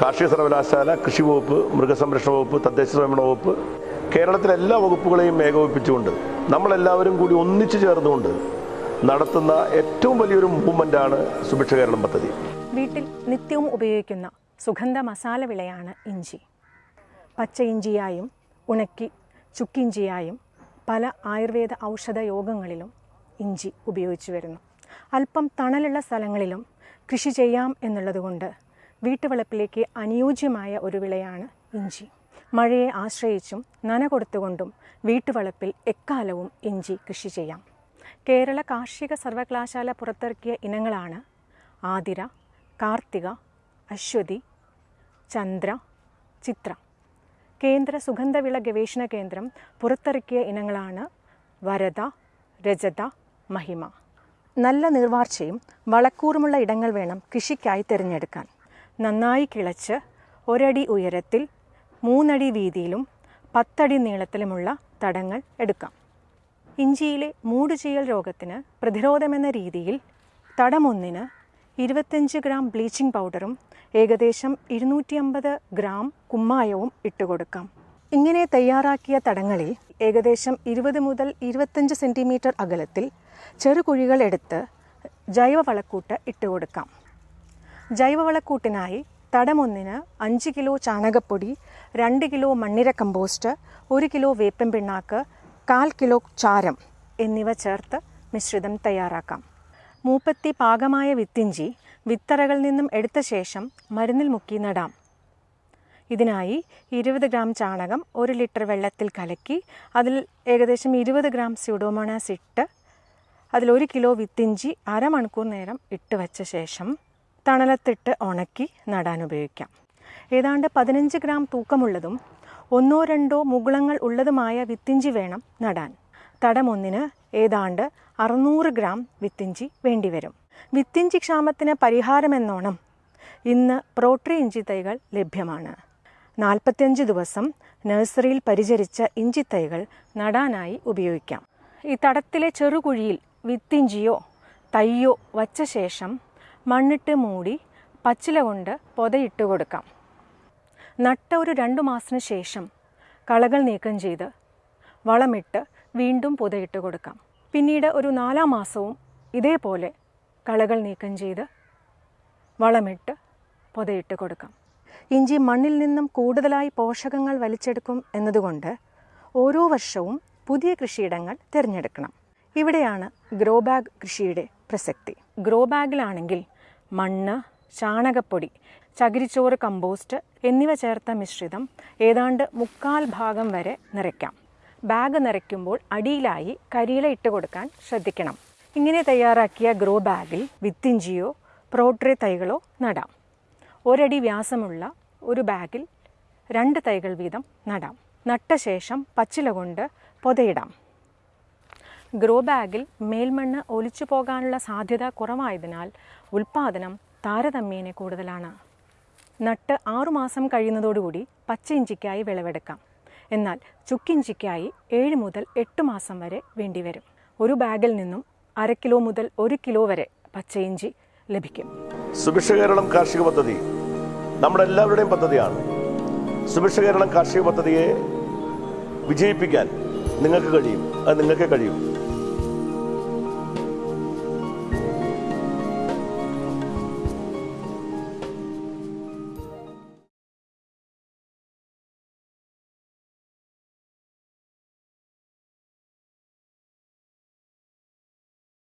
കാർഷിക സർവകലാശാല കൃഷി വകുപ്പ് മൃഗസംരക്ഷണ വകുപ്പ് തദ്ദേശ സ്വയംഭരണ വകുപ്പ് കേരളത്തിലെ എല്ലാ വകുപ്പുകളെയും ഏകോപിപ്പിച്ചുകൊണ്ട് നമ്മളെല്ലാവരും കൂടി ഒന്നിച്ചു ചേർന്നുകൊണ്ട് നടത്തുന്ന ഏറ്റവും വലിയൊരു മൂവ്മെന്റാണ് സുഭിക്ഷ കേരളം പദ്ധതി. വീട്ടിൽ നിത്യവും ഉപയോഗിക്കുന്ന സുഗന്ധ മസാല വിളയാണ് ഇഞ്ചി. പച്ച ഇഞ്ചിയായും ഉണക്കി ചുക്കിഞ്ചിയായും പല ആയുർവേദ ഔഷധ യോഗങ്ങളിലും ഇഞ്ചി ഉപയോഗിച്ചു വരുന്നു. അല്പം തണലുള്ള സ്ഥലങ്ങളിലും കൃഷി ചെയ്യാം എന്നുള്ളതുകൊണ്ട് വീട്ടുവളപ്പിലേക്ക് അനുയോജ്യമായ ഒരു വിളയാണ് ഇഞ്ചി. മഴയെ ആശ്രയിച്ചും നന കൊടുത്തുകൊണ്ടും വീട്ടുവളപ്പിൽ എക്കാലവും ഇഞ്ചി കൃഷി ചെയ്യാം. കേരള കാർഷിക സർവകലാശാല പുറത്തിറക്കിയ ഇനങ്ങളാണ് ആതിര കാർത്തിക അശ്വതി ചന്ദ്ര ചിത്ര. കേന്ദ്ര സുഗന്ധവിള ഗവേഷണ കേന്ദ്രം പുറത്തിറക്കിയ ഇനങ്ങളാണ് വരദ രജത മഹിമ. നല്ല നീർവാർച്ചയും വളക്കൂറുമുള്ള ഇടങ്ങൾ വേണം കൃഷിക്കായി തിരഞ്ഞെടുക്കാൻ. നന്നായി കിളച്ച് ഒരടി ഉയരത്തിൽ മൂന്നടി വീതിയിലും പത്തടി നീളത്തിലുമുള്ള തടങ്ങൾ എടുക്കാം. ഇഞ്ചിയിലെ മൂടുചീയൽ രോഗത്തിന് പ്രതിരോധമെന്ന രീതിയിൽ തടമൊന്നിന് ഇരുപത്തഞ്ച് ഗ്രാം ബ്ലീച്ചിങ് പൗഡറും ഏകദേശം ഇരുന്നൂറ്റി അമ്പത് ഗ്രാം കുമ്മായവും ഇട്ടുകൊടുക്കാം. ഇങ്ങനെ തയ്യാറാക്കിയ തടങ്ങളിൽ ഏകദേശം ഇരുപത് മുതൽ ഇരുപത്തഞ്ച് സെന്റിമീറ്റർ അകലത്തിൽ ചെറുകുഴികൾ എടുത്ത് ജൈവവളക്കൂട്ട് ഇട്ടുകൊടുക്കാം. ജൈവവളക്കൂട്ടിനായി തടമൊന്നിന് അഞ്ച് കിലോ ചാണകപ്പൊടി രണ്ട് കിലോ മണ്ണിര കമ്പോസ്റ്റ് ഒരു കിലോ വേപ്പൻ പിണ്ണാക്ക് കാൽ കിലോ ചാരം എന്നിവ ചേർത്ത് മിശ്രിതം തയ്യാറാക്കാം. മൂപ്പത്തി പാകമായ വിത്തിഞ്ചി വിത്തറകളിൽ നിന്നും എടുത്ത ശേഷം മരുന്നിൽ മുക്കി നടാം. ഇതിനായി ഇരുപത് ഗ്രാം ചാണകം ഒരു ലിറ്റർ വെള്ളത്തിൽ കലക്കി അതിൽ ഏകദേശം ഇരുപത് ഗ്രാം സ്യൂഡോമോണാസ് ഇട്ട് അതിൽ ഒരു കിലോ വിത്തിഞ്ചി അരമണിക്കൂർ നേരം ഇട്ട് വച്ച ശേഷം തണലത്തിട്ട് ഉണക്കി നടാൻ ഉപയോഗിക്കാം. ഏതാണ്ട് പതിനഞ്ച് ഗ്രാം തൂക്കമുള്ളതും ഒന്നോ രണ്ടോ മുകുളങ്ങൾ ഉള്ളതുമായ വിത്തിഞ്ചി വേണം നടാൻ. തടമൊന്നിന് ഏതാണ്ട് അറുന്നൂറ് ഗ്രാം വിത്തിഞ്ചി വേണ്ടിവരും. വിത്തിഞ്ചി ക്ഷാമത്തിന് പരിഹാരമെന്നോണം ഇന്ന് പ്രോട്രി ഇഞ്ചി തൈകൾ ലഭ്യമാണ്. നാൽപ്പത്തിയഞ്ച് ദിവസം നഴ്സറിയിൽ പരിചരിച്ച ഇഞ്ചി തൈകൾ നടാനായി ഉപയോഗിക്കാം. ഈ തടത്തിലെ ചെറുകുഴിയിൽ വിത്തിഞ്ചിയോ തയ്യോ വച്ച ശേഷം മണ്ണിട്ട് മൂടി പച്ചില കൊണ്ട് പൊതയിട്ട് കൊടുക്കാം. നട്ട ഒരു രണ്ടു മാസത്തിന് ശേഷം കളകൾ നീക്കം ചെയ്ത് വളമിട്ട് വീണ്ടും പുതയിട്ട് കൊടുക്കാം. പിന്നീട് ഒരു നാലാം മാസവും ഇതേപോലെ കളകൾ നീക്കം ചെയ്ത് വളമിട്ട് പൊതയിട്ട് കൊടുക്കാം. ഇഞ്ചി മണ്ണിൽ നിന്നും കൂടുതലായി പോഷകങ്ങൾ വലിച്ചെടുക്കും എന്നതുകൊണ്ട് ഓരോ വർഷവും പുതിയ കൃഷിയിടങ്ങൾ തിരഞ്ഞെടുക്കണം. ഇവിടെയാണ് ഗ്രോ ബാഗ് കൃഷിയുടെ പ്രസക്തി. ഗ്രോ ബാഗിലാണെങ്കിൽ മണ്ണ് ചാണകപ്പൊടി ചകിരിച്ചോറ് കമ്പോസ്റ്റ് എന്നിവ ചേർത്ത മിശ്രിതം ഏതാണ്ട് മുക്കാൽ ഭാഗം വരെ നിറയ്ക്കാം. ബാഗ് നിറയ്ക്കുമ്പോൾ അടിയിലായി കരിയില ഇട്ട് കൊടുക്കാൻ ശ്രദ്ധിക്കണം. ഇങ്ങനെ തയ്യാറാക്കിയ ഗ്രോ ബാഗിൽ വിത്തിഞ്ചിയോ പ്രോട്രേ തൈകളോ നടാം. ഒരടി വ്യാസമുള്ള ഒരു ബാഗിൽ രണ്ട് തൈകൾ വീതം നടാം. നട്ട ശേഷം പച്ചില കൊണ്ട് പൊതയിടാം. ഗ്രോ ബാഗിൽ മേൽമണ്ണ് ഒലിച്ചു പോകാനുള്ള സാധ്യത കുറവായതിനാൽ ഉൽപ്പാദനം താരതമ്യേന കൂടുതലാണ്. നട്ട് ആറുമാസം കഴിയുന്നതോടുകൂടി പച്ച ഇഞ്ചിക്കായി വിളവെടുക്കാം. എന്നാൽ ചുക്കിഞ്ചിക്കായി ഏഴ് മുതൽ എട്ട് മാസം വരെ വേണ്ടിവരും. ഒരു ബാഗിൽ നിന്നും അര കിലോ മുതൽ ഒരു കിലോ വരെ പച്ച ഇഞ്ചി ലഭിക്കും. സുഭിക്ഷ കേരളം കാർഷിക പദ്ധതി നമ്മുടെ എല്ലാവരുടെയും പദ്ധതിയാണ്. സുഭിക്ഷ കേരളം കാർഷിക പദ്ധതിയെ വിജയിപ്പിക്കാൻ നിങ്ങൾക്ക് കഴിയും. അത് നിങ്ങൾക്കേ കഴിയും.